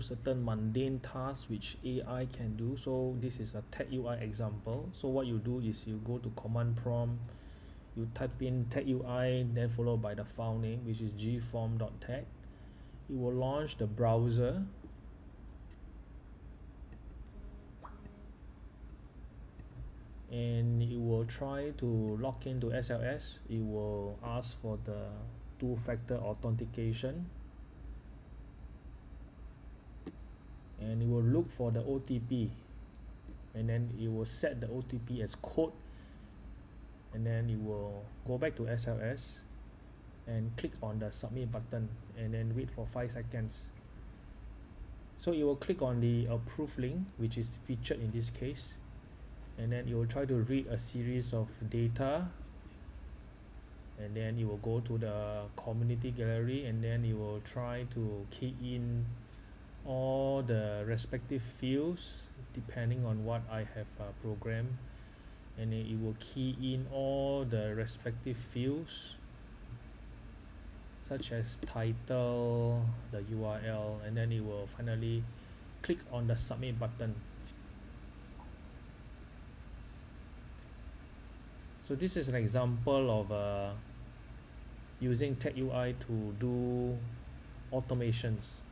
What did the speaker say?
certain mundane tasks which AI can do. So this is a TagUI example. So what you do is you go to command prompt you type in TagUI then followed by the file name which is gform.tag it will launch the browser. And it will try to log into SLS it will ask for the two-factor authentication and it will look for the OTP and then it will set the OTP as code. And then it will go back to SLS and click on the submit button and then wait for five seconds. So it will click on the approve link which is featured in this case. And then it will try to read a series of data. And then it will go to the community gallery and then it will try to key in the respective fields depending on what I have uh, programmed. And it will key in all the respective fields such as title the URL and then it will finally click on the submit button. So this is an example of uh, using TagUI to do automations